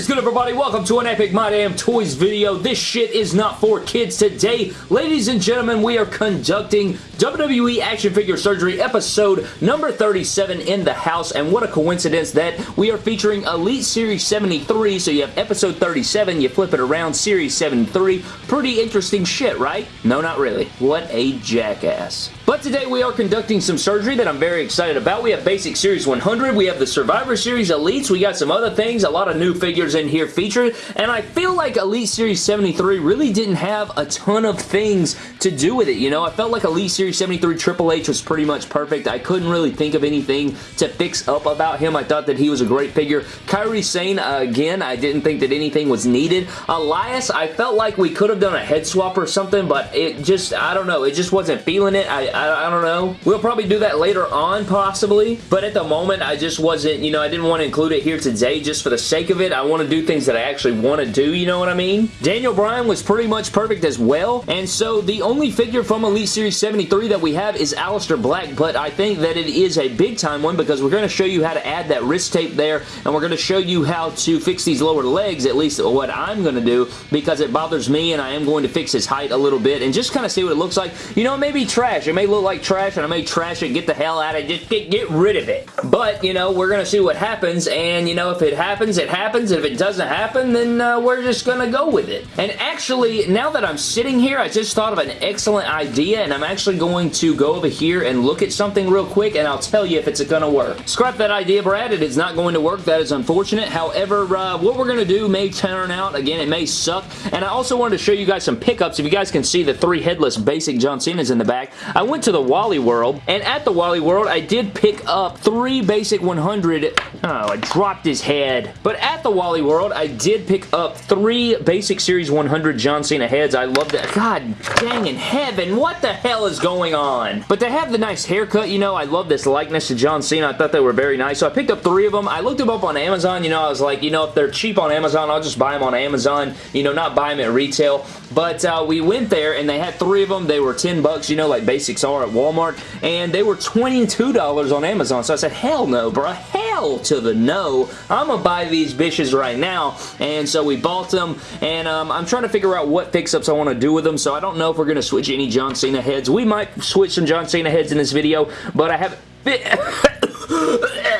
is good everybody? Welcome to an Epic My Damn Toys video. This shit is not for kids today. Ladies and gentlemen, we are conducting WWE Action Figure Surgery episode number 37 in the house and what a coincidence that we are featuring Elite Series 73 so you have episode 37, you flip it around, Series 73. Pretty interesting shit, right? No, not really. What a jackass. But today we are conducting some surgery that I'm very excited about. We have Basic Series 100, we have the Survivor Series Elites, we got some other things, a lot of new figures in here featured, and I feel like Elite Series 73 really didn't have a ton of things to do with it, you know? I felt like Elite Series 73 Triple H was pretty much perfect. I couldn't really think of anything to fix up about him. I thought that he was a great figure. Kairi Sane, uh, again, I didn't think that anything was needed. Elias, I felt like we could have done a head swap or something, but it just, I don't know, it just wasn't feeling it. I, I, I don't know. We'll probably do that later on, possibly, but at the moment, I just wasn't, you know, I didn't want to include it here today just for the sake of it. I want to do things that I actually want to do, you know what I mean? Daniel Bryan was pretty much perfect as well, and so the only figure from Elite Series 73 that we have is Aleister Black, but I think that it is a big time one because we're going to show you how to add that wrist tape there, and we're going to show you how to fix these lower legs, at least what I'm going to do, because it bothers me, and I am going to fix his height a little bit, and just kind of see what it looks like. You know, it may be trash. It may look like trash, and I may trash it, get the hell out of it, just get, get rid of it. But, you know, we're going to see what happens, and, you know, if it happens, it happens. If it doesn't happen, then uh, we're just going to go with it. And actually, now that I'm sitting here, I just thought of an excellent idea, and I'm actually going to go over here and look at something real quick, and I'll tell you if it's going to work. Scrap that idea, Brad. It is not going to work. That is unfortunate. However, uh, what we're going to do may turn out, again, it may suck, and I also wanted to show you guys some pickups. If you guys can see the three headless basic John Cena's in the back, I went to the Wally World, and at the Wally World, I did pick up three basic 100... Oh, I dropped his head. But at the Wally World, I did pick up three Basic Series 100 John Cena heads. I love that. God dang in heaven, what the hell is going on? But they have the nice haircut, you know, I love this likeness to John Cena. I thought they were very nice. So I picked up three of them. I looked them up on Amazon, you know, I was like, you know, if they're cheap on Amazon, I'll just buy them on Amazon, you know, not buy them at retail. But uh, we went there and they had three of them. They were 10 bucks, you know, like basics are at Walmart. And they were $22 on Amazon. So I said, hell no, bro. Hell to the no. I'm going to buy these bitches right now. And so we bought them. And um, I'm trying to figure out what fix-ups I want to do with them. So I don't know if we're going to switch any John Cena heads. We might switch some John Cena heads in this video. But I haven't...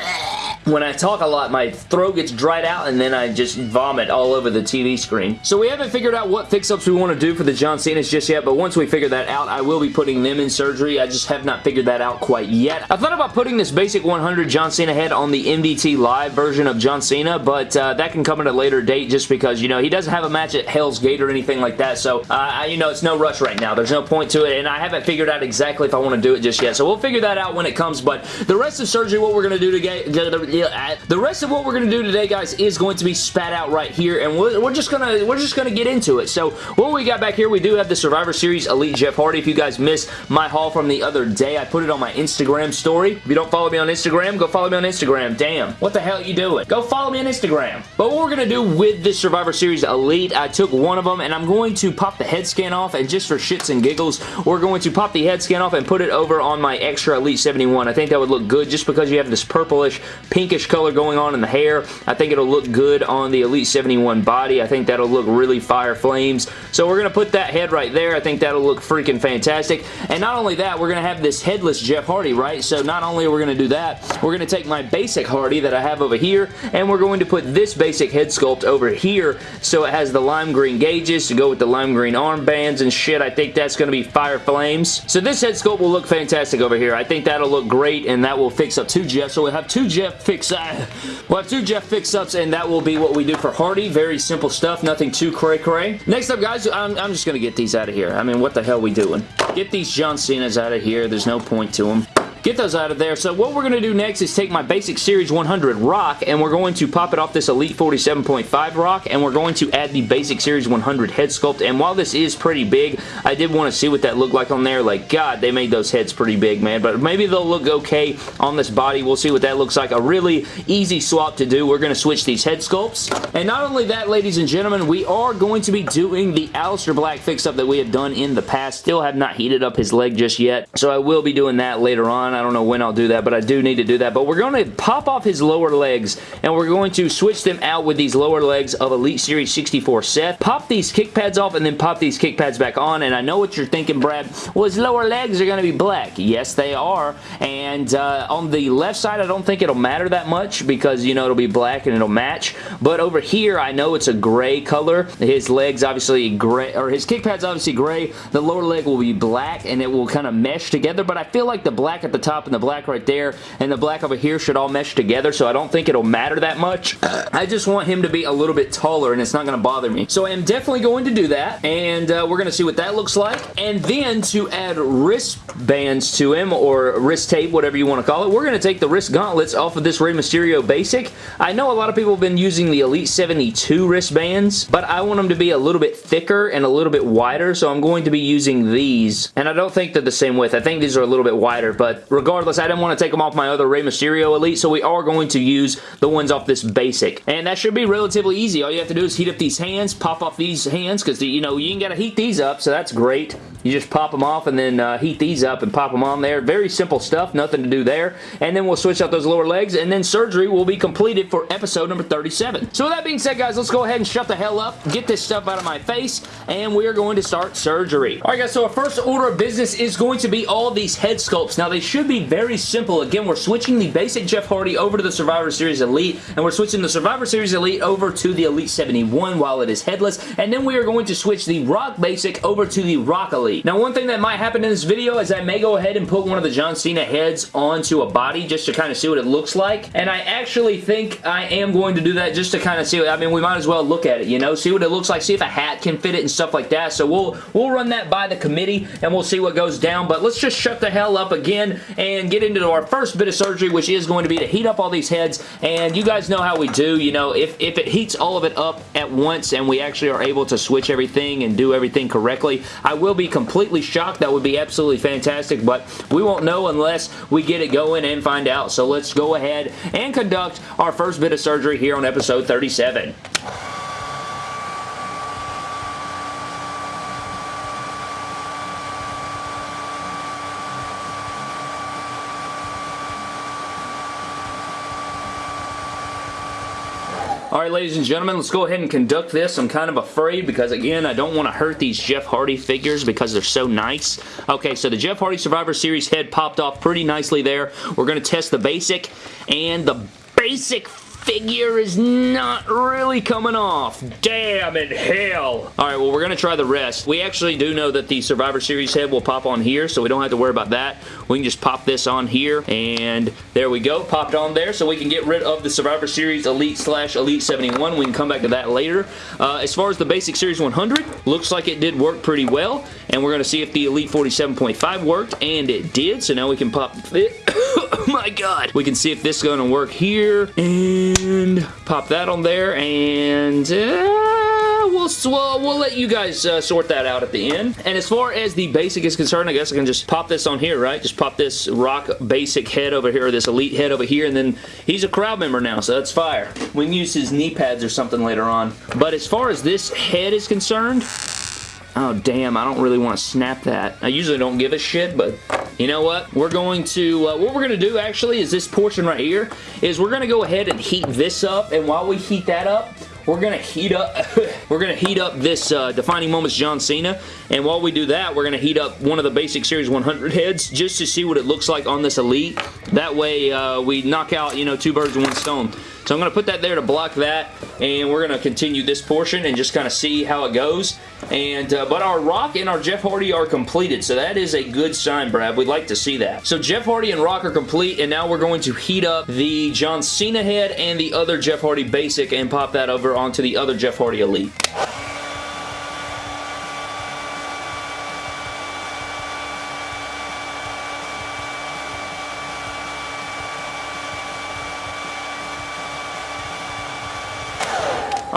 when I talk a lot, my throat gets dried out and then I just vomit all over the TV screen. So we haven't figured out what fix-ups we want to do for the John Cena's just yet, but once we figure that out, I will be putting them in surgery. I just have not figured that out quite yet. I thought about putting this basic 100 John Cena head on the MDT Live version of John Cena, but uh, that can come at a later date just because, you know, he doesn't have a match at Hell's Gate or anything like that, so, uh, you know, it's no rush right now. There's no point to it, and I haven't figured out exactly if I want to do it just yet, so we'll figure that out when it comes, but the rest of surgery, what we're going to do today, Uh, the rest of what we're going to do today, guys, is going to be spat out right here, and we're, we're just gonna we're just gonna get into it. So what we got back here, we do have the Survivor Series Elite Jeff Hardy. If you guys missed my haul from the other day, I put it on my Instagram story. If you don't follow me on Instagram, go follow me on Instagram. Damn, what the hell are you doing? Go follow me on Instagram. But what we're gonna do with this Survivor Series Elite, I took one of them, and I'm going to pop the head scan off, and just for shits and giggles, we're going to pop the head scan off and put it over on my extra Elite 71. I think that would look good just because you have this purplish, pinkish color going on in the hair. I think it'll look good on the Elite 71 body. I think that'll look really fire flames. So we're going to put that head right there. I think that'll look freaking fantastic. And not only that, we're going to have this headless Jeff Hardy, right? So not only are we going to do that, we're going to take my basic Hardy that I have over here, and we're going to put this basic head sculpt over here so it has the lime green gauges to go with the lime green armbands and shit. I think that's going to be fire flames. So this head sculpt will look fantastic over here. I think that'll look great, and that will fix up two Jeff. So we'll have two Jeff fix... Uh, we'll have two Jeff fix-ups, and that will be what we do for Hardy. Very simple stuff, nothing too cray-cray. Next up, guys, I'm, I'm just going to get these out of here. I mean, what the hell we doing? Get these John Cena's out of here. There's no point to them get those out of there. So what we're going to do next is take my basic Series 100 rock and we're going to pop it off this Elite 47.5 rock and we're going to add the basic Series 100 head sculpt. And while this is pretty big, I did want to see what that looked like on there. Like, God, they made those heads pretty big, man. But maybe they'll look okay on this body. We'll see what that looks like. A really easy swap to do. We're going to switch these head sculpts. And not only that, ladies and gentlemen, we are going to be doing the Aleister Black fix-up that we have done in the past. Still have not heated up his leg just yet. So I will be doing that later on. I don't know when I'll do that, but I do need to do that. But we're going to pop off his lower legs, and we're going to switch them out with these lower legs of Elite Series 64 Seth. Pop these kick pads off, and then pop these kick pads back on, and I know what you're thinking, Brad. Well, his lower legs are going to be black. Yes, they are, and uh, on the left side, I don't think it'll matter that much because, you know, it'll be black and it'll match, but over here, I know it's a gray color. His legs obviously gray, or his kick pads obviously gray. The lower leg will be black, and it will kind of mesh together, but I feel like the black at the top and the black right there and the black over here should all mesh together, so I don't think it'll matter that much. I just want him to be a little bit taller, and it's not going to bother me. So I am definitely going to do that, and uh, we're going to see what that looks like. And then to add wristbands to him, or wrist tape, whatever you want to call it, we're going to take the wrist gauntlets off of this Rey Mysterio Basic. I know a lot of people have been using the Elite 72 wristbands, but I want them to be a little bit thicker and a little bit wider, so I'm going to be using these. And I don't think they're the same width. I think these are a little bit wider, but regardless, I didn't want to take them off my other Rey Mysterio Elite, so we are going to use the ones off this Basic. And that should be relatively easy. All you have to do is heat up these hands, pop off these hands, because, you know, you ain't got to heat these up, so that's great. You just pop them off and then uh, heat these up and pop them on there. Very simple stuff, nothing to do there. And then we'll switch out those lower legs and then surgery will be completed for episode number 37. So with that being said, guys, let's go ahead and shut the hell up, get this stuff out of my face, and we are going to start surgery. Alright guys, so our first order of business is going to be all these head sculpts. Now they should be very simple. Again, we're switching the basic Jeff Hardy over to the Survivor Series Elite, and we're switching the Survivor Series Elite over to the Elite 71 while it is headless, and then we are going to switch the Rock Basic over to the Rock Elite. Now one thing that might happen in this video is I may go ahead and put one of the John Cena heads onto a body just to kind of see what it looks like. And I actually think I am going to do that just to kind of see. I mean, we might as well look at it, you know, see what it looks like, see if a hat can fit it and stuff like that. So we'll we'll run that by the committee and we'll see what goes down. But let's just shut the hell up again and get into our first bit of surgery, which is going to be to heat up all these heads. And you guys know how we do, you know, if, if it heats all of it up at once and we actually are able to switch everything and do everything correctly, I will be completely shocked. That would be absolutely fantastic, but we won't know unless we get it going and find out. So let's go ahead and conduct our first bit of surgery here on episode 37. Alright, ladies and gentlemen, let's go ahead and conduct this. I'm kind of afraid because, again, I don't want to hurt these Jeff Hardy figures because they're so nice. Okay, so the Jeff Hardy Survivor Series head popped off pretty nicely there. We're going to test the basic, and the basic figure is not really coming off. Damn in hell. Alright, well, we're going to try the rest. We actually do know that the Survivor Series head will pop on here, so we don't have to worry about that. We can just pop this on here, and there we go. Popped on there, so we can get rid of the Survivor Series Elite slash Elite 71. We can come back to that later. Uh, as far as the Basic Series 100, looks like it did work pretty well, and we're going to see if the Elite 47.5 worked, and it did, so now we can pop it. oh my god. We can see if this is going to work here, and and pop that on there and uh, we'll, we'll, we'll let you guys uh, sort that out at the end. And as far as the basic is concerned, I guess I can just pop this on here, right? Just pop this rock basic head over here, or this elite head over here, and then he's a crowd member now, so that's fire. We can use his knee pads or something later on. But as far as this head is concerned, Oh, damn, I don't really want to snap that. I usually don't give a shit, but you know what? We're going to, uh, what we're going to do actually is this portion right here, is we're going to go ahead and heat this up, and while we heat that up, we're gonna heat up we're gonna heat up this uh, defining moments John Cena and while we do that we're gonna heat up one of the basic series 100 heads just to see what it looks like on this elite that way uh, we knock out you know two birds with one stone so I'm going to put that there to block that, and we're going to continue this portion and just kind of see how it goes. And uh, But our Rock and our Jeff Hardy are completed, so that is a good sign, Brad. We'd like to see that. So Jeff Hardy and Rock are complete, and now we're going to heat up the John Cena head and the other Jeff Hardy Basic and pop that over onto the other Jeff Hardy Elite.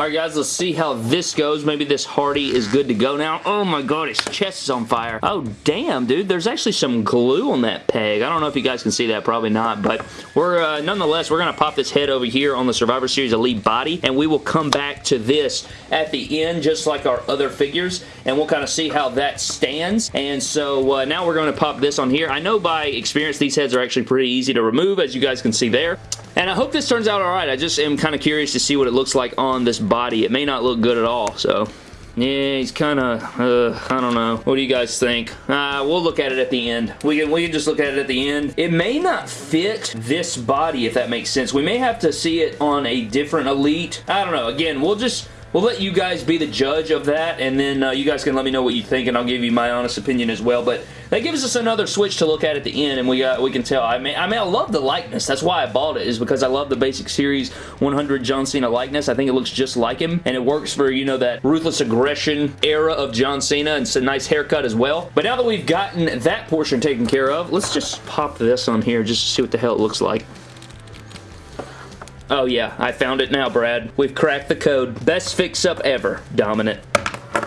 Alright guys, let's see how this goes. Maybe this Hardy is good to go now. Oh my god, his chest is on fire. Oh damn, dude. There's actually some glue on that peg. I don't know if you guys can see that. Probably not. But we're, uh, nonetheless, we're going to pop this head over here on the Survivor Series Elite body. And we will come back to this at the end, just like our other figures. And we'll kind of see how that stands. And so uh, now we're going to pop this on here. I know by experience these heads are actually pretty easy to remove, as you guys can see there. And I hope this turns out alright. I just am kind of curious to see what it looks like on this body. It may not look good at all, so... Yeah, he's kind of, uh, I don't know. What do you guys think? Uh, we'll look at it at the end. We can, we can just look at it at the end. It may not fit this body, if that makes sense. We may have to see it on a different Elite. I don't know. Again, we'll just We'll let you guys be the judge of that, and then uh, you guys can let me know what you think, and I'll give you my honest opinion as well. But that gives us another switch to look at at the end, and we uh, we can tell. I mean, I mean, I love the likeness. That's why I bought it, is because I love the basic series 100 John Cena likeness. I think it looks just like him, and it works for, you know, that ruthless aggression era of John Cena, and it's a nice haircut as well. But now that we've gotten that portion taken care of, let's just pop this on here just to see what the hell it looks like. Oh yeah, I found it now, Brad. We've cracked the code. Best fix-up ever. Dominant.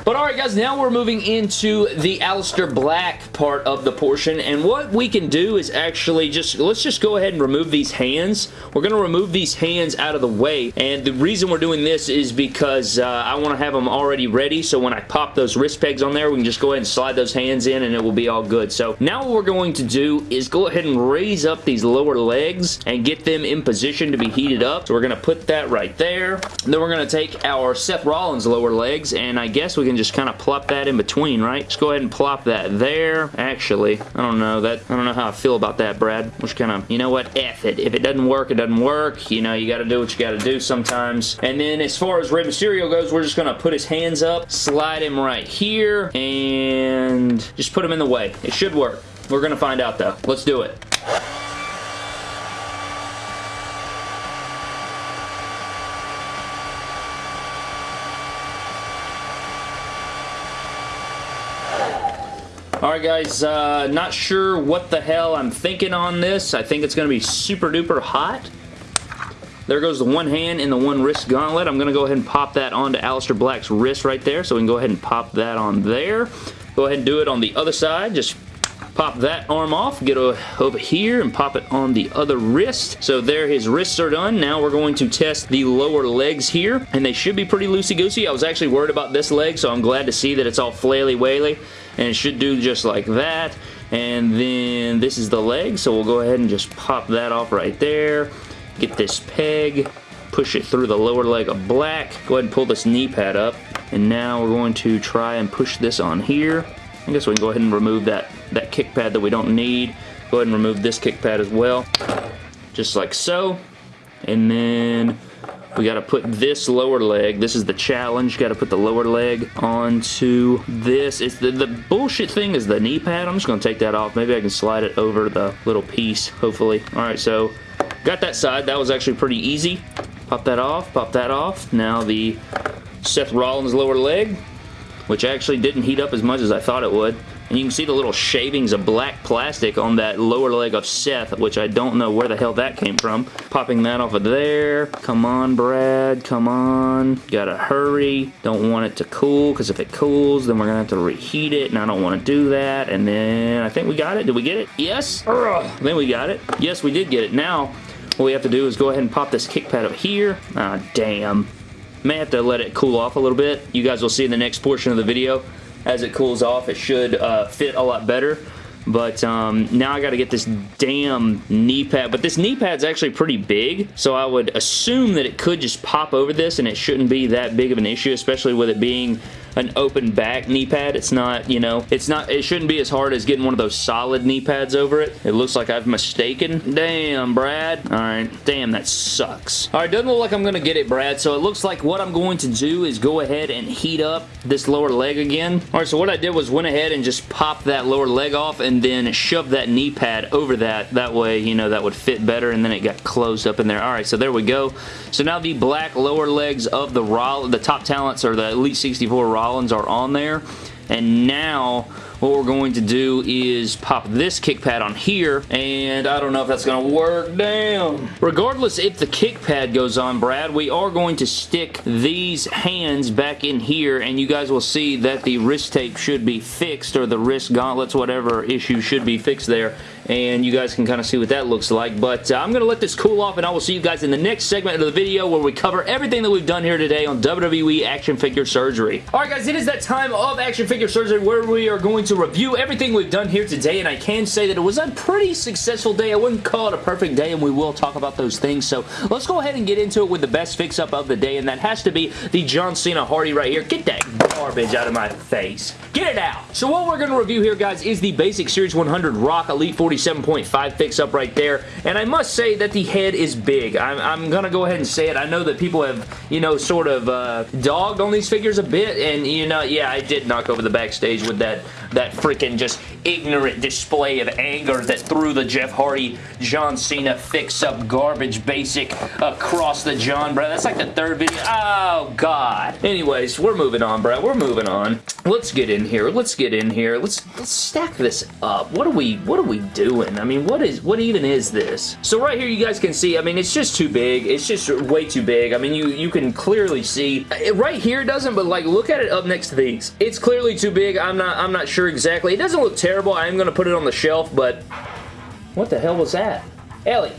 But alright guys, now we're moving into the Aleister Black part of the portion, and what we can do is actually just, let's just go ahead and remove these hands. We're going to remove these hands out of the way, and the reason we're doing this is because uh, I want to have them already ready, so when I pop those wrist pegs on there, we can just go ahead and slide those hands in, and it will be all good. So now what we're going to do is go ahead and raise up these lower legs and get them in position to be heated up. So we're going to put that right there. And then we're going to take our Seth Rollins lower legs, and I guess we can just kind of plop that in between, right? Just go ahead and plop that there. Actually, I don't know that. I don't know how I feel about that, Brad. Just kind of, you know what? F it. If it doesn't work, it doesn't work. You know, you got to do what you got to do sometimes. And then as far as Rey Mysterio goes, we're just going to put his hands up, slide him right here, and just put him in the way. It should work. We're going to find out, though. Let's do it. Alright guys, uh, not sure what the hell I'm thinking on this. I think it's going to be super duper hot. There goes the one hand and the one wrist gauntlet. I'm going to go ahead and pop that onto Aleister Black's wrist right there. So we can go ahead and pop that on there. Go ahead and do it on the other side. Just pop that arm off, get over here and pop it on the other wrist. So there his wrists are done. Now we're going to test the lower legs here and they should be pretty loosey-goosey. I was actually worried about this leg so I'm glad to see that it's all flaily-waily and it should do just like that. And then this is the leg, so we'll go ahead and just pop that off right there. Get this peg, push it through the lower leg of black. Go ahead and pull this knee pad up. And now we're going to try and push this on here. I guess we can go ahead and remove that, that kick pad that we don't need. Go ahead and remove this kick pad as well. Just like so. And then we got to put this lower leg. This is the challenge. Got to put the lower leg onto this. It's the, the bullshit thing is the knee pad. I'm just going to take that off. Maybe I can slide it over the little piece, hopefully. All right, so got that side. That was actually pretty easy. Pop that off. Pop that off. Now the Seth Rollins lower leg, which actually didn't heat up as much as I thought it would. And you can see the little shavings of black plastic on that lower leg of Seth, which I don't know where the hell that came from. Popping that off of there. Come on, Brad. Come on. Gotta hurry. Don't want it to cool, because if it cools, then we're gonna have to reheat it, and I don't want to do that. And then I think we got it. Did we get it? Yes? Ugh. Then we got it. Yes, we did get it. Now, what we have to do is go ahead and pop this kick pad up here. Ah, damn. May have to let it cool off a little bit. You guys will see in the next portion of the video as it cools off, it should uh, fit a lot better. But um, now I got to get this damn knee pad. But this knee pad's actually pretty big, so I would assume that it could just pop over this and it shouldn't be that big of an issue, especially with it being an open back knee pad. It's not, you know, it's not, it shouldn't be as hard as getting one of those solid knee pads over it. It looks like I've mistaken. Damn, Brad. All right. Damn, that sucks. All right, doesn't look like I'm going to get it, Brad. So it looks like what I'm going to do is go ahead and heat up this lower leg again. All right, so what I did was went ahead and just popped that lower leg off and then shoved that knee pad over that. That way, you know, that would fit better and then it got closed up in there. All right, so there we go. So now the black lower legs of the Raw, the top talents or the Elite 64 Raw Are on there. And now what we're going to do is pop this kick pad on here, and I don't know if that's going to work. Damn. Regardless if the kick pad goes on, Brad, we are going to stick these hands back in here, and you guys will see that the wrist tape should be fixed, or the wrist gauntlets, whatever issue should be fixed there and you guys can kind of see what that looks like. But uh, I'm going to let this cool off, and I will see you guys in the next segment of the video where we cover everything that we've done here today on WWE Action Figure Surgery. Alright guys, it is that time of Action Figure Surgery where we are going to review everything we've done here today, and I can say that it was a pretty successful day. I wouldn't call it a perfect day, and we will talk about those things. So let's go ahead and get into it with the best fix-up of the day, and that has to be the John Cena Hardy right here. Get that garbage out of my face. Get it out. So what we're going to review here, guys, is the Basic Series 100 Rock Elite 47.5 fix-up right there, and I must say that the head is big. I'm, I'm going to go ahead and say it. I know that people have, you know, sort of uh, dogged on these figures a bit, and, you know, yeah, I did knock over the backstage with that, that freaking just ignorant display of anger that threw the Jeff Hardy John Cena fix-up garbage basic across the John, bro. That's like the third video. Oh, God. Anyways, we're moving on, bro. We're moving on. Let's get in here. Let's get in here. Let's let's stack this up. What are we what are we doing? I mean, what is what even is this? So right here you guys can see, I mean, it's just too big. It's just way too big. I mean, you you can clearly see right here it doesn't, but like look at it up next to these. It's clearly too big. I'm not I'm not sure exactly. It doesn't look terrible. I am going to put it on the shelf, but what the hell was that? Ellie,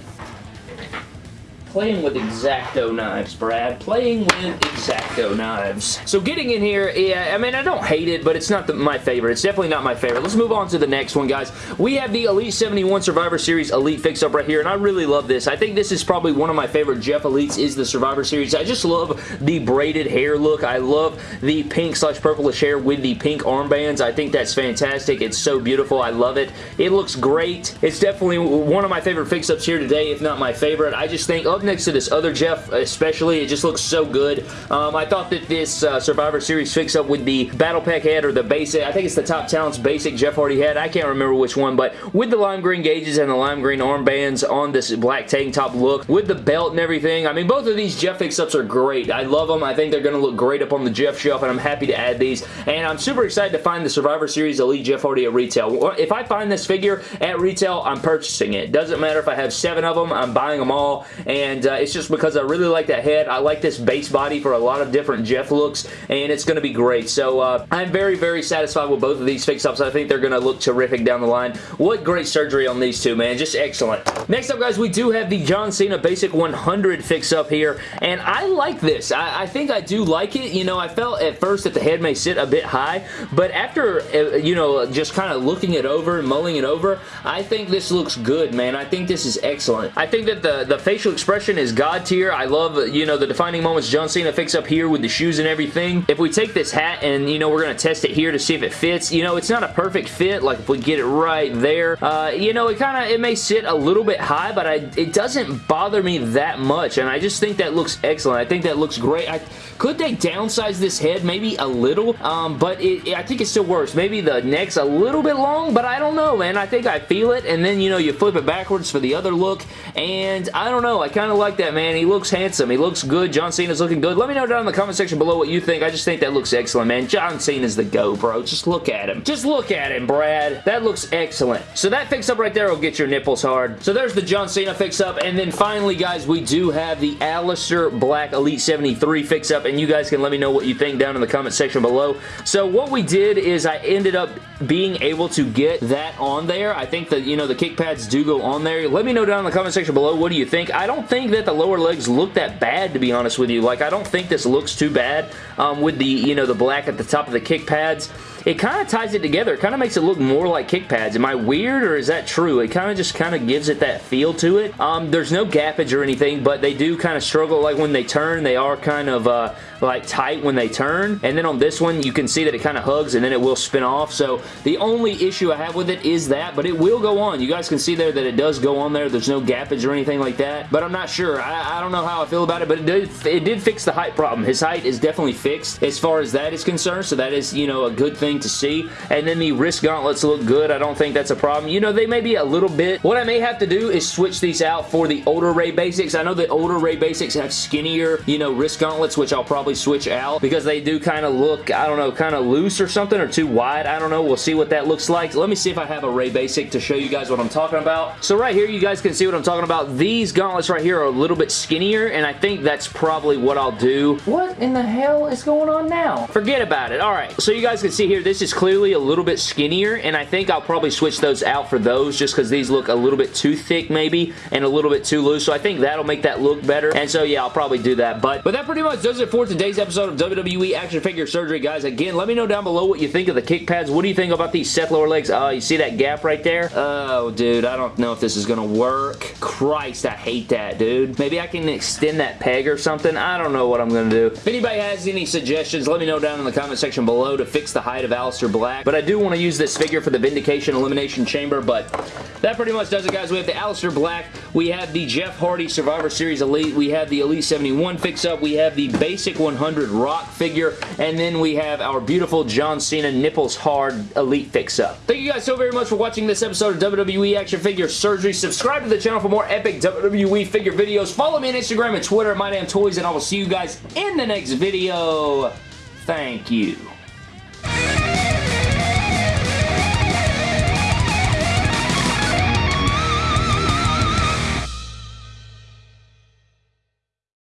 Playing with X-Acto knives, Brad. Playing with X-Acto knives. So getting in here, yeah, I mean, I don't hate it, but it's not the, my favorite. It's definitely not my favorite. Let's move on to the next one, guys. We have the Elite 71 Survivor Series Elite fix-up right here, and I really love this. I think this is probably one of my favorite Jeff Elites is the Survivor Series. I just love the braided hair look. I love the pink slash purplish hair with the pink armbands. I think that's fantastic. It's so beautiful. I love it. It looks great. It's definitely one of my favorite fix-ups here today, if not my favorite. I just think, oh, up next to this other Jeff especially. It just looks so good. Um, I thought that this uh, Survivor Series fix-up with the Battle Pack head or the basic, I think it's the Top Talents basic Jeff Hardy head. I can't remember which one, but with the lime green gauges and the lime green armbands on this black tank top look, with the belt and everything, I mean, both of these Jeff fix-ups are great. I love them. I think they're going to look great up on the Jeff shelf, and I'm happy to add these. And I'm super excited to find the Survivor Series Elite Jeff Hardy at retail. If I find this figure at retail, I'm purchasing it. Doesn't matter if I have seven of them, I'm buying them all, and uh, it's just because I really like that head. I like this base body for a lot of different Jeff looks, and it's going to be great. So uh, I'm very, very satisfied with both of these fix-ups. I think they're going to look terrific down the line. What great surgery on these two, man. Just excellent. Next up, guys, we do have the John Cena Basic 100 fix-up here, and I like this. I, I, think I do like it. You know, I felt at first that the head may sit a bit high, but after, uh, you know, just kind of looking it over and mulling it over, I think this looks good, man. I think this is excellent. I think that the, the facial expression is God tier. I love, you know, the defining moments John Cena fix up here with the shoes and everything. If we take this hat and, you know, we're going to test it here to see if it fits, you know, it's not a perfect fit. Like, if we get it right there, uh, you know, it kind of, it may sit a little bit high, but I, it doesn't bother me that much, and I just think that looks excellent. I think that looks great. I, could they downsize this head maybe a little? Um, but it, I think it still works. Maybe the neck's a little bit long, but I don't know, man. I think I feel it, and then, you know, you flip it backwards for the other look, and I don't know. I kind of like that, man. He looks handsome. He looks good. John Cena's looking good. Let me know down in the comment section below what you think. I just think that looks excellent, man. John Cena's the go, bro. Just look at him. Just look at him, Brad. That looks excellent. So that fix-up right there will get your nipples hard. So there's the John Cena fix-up, and then finally, guys, we do have the Aleister Black Elite 73 fix-up, and you guys can let me know what you think down in the comment section below. So what we did is I ended up being able to get that on there. I think that, you know, the kick pads do go on there. Let me know down in the comment section below what do you think. I don't think that the lower legs look that bad, to be honest with you. Like, I don't think this looks too bad um, with the, you know, the black at the top of the kick pads it kind of ties it together. It kind of makes it look more like kick pads. Am I weird or is that true? It kind of just kind of gives it that feel to it. Um, there's no gappage or anything, but they do kind of struggle. Like when they turn, they are kind of uh, like tight when they turn. And then on this one, you can see that it kind of hugs and then it will spin off. So the only issue I have with it is that, but it will go on. You guys can see there that it does go on there. There's no gappage or anything like that. But I'm not sure. I, I don't know how I feel about it, but it did, it did fix the height problem. His height is definitely fixed as far as that is concerned. So that is, you know, a good thing thing to see. And then the wrist gauntlets look good. I don't think that's a problem. You know, they may be a little bit. What I may have to do is switch these out for the older Rey Basics. I know the older Rey Basics have skinnier, you know, wrist gauntlets, which I'll probably switch out because they do kind of look, I don't know, kind of loose or something or too wide. I don't know. We'll see what that looks like. Let me see if I have a Rey Basic to show you guys what I'm talking about. So right here, you guys can see what I'm talking about. These gauntlets right here are a little bit skinnier, and I think that's probably what I'll do. What in the hell is going on now? Forget about it. All right, so you guys can see here, this is clearly a little bit skinnier, and I think I'll probably switch those out for those just because these look a little bit too thick maybe, and a little bit too loose, so I think that'll make that look better, and so yeah, I'll probably do that, but, but that pretty much does it for today's episode of WWE Action Figure Surgery, guys. Again, let me know down below what you think of the kick pads. What do you think about these Seth lower legs? Uh, you see that gap right there? Oh, dude, I don't know if this is gonna work. Christ, I hate that, dude. Maybe I can extend that peg or something. I don't know what I'm gonna do. If anybody has any suggestions, let me know down in the comment section below to fix the height of Aleister Black. But I do want to use this figure for the Vindication Elimination Chamber, but that pretty much does it, guys. We have the Aleister Black. We have the Jeff Hardy Survivor Series Elite. We have the Elite 71 fix-up. We have the Basic 100 Rock figure. And then we have our beautiful John Cena Nipples Hard Elite fix-up. Thank you guys so very much for watching this episode of WWE Action Figure Surgery. Subscribe to the channel for more epic WWE figure videos. Follow me on Instagram and Twitter at MyDamnToys, and I will see you guys in the next video. Thank you.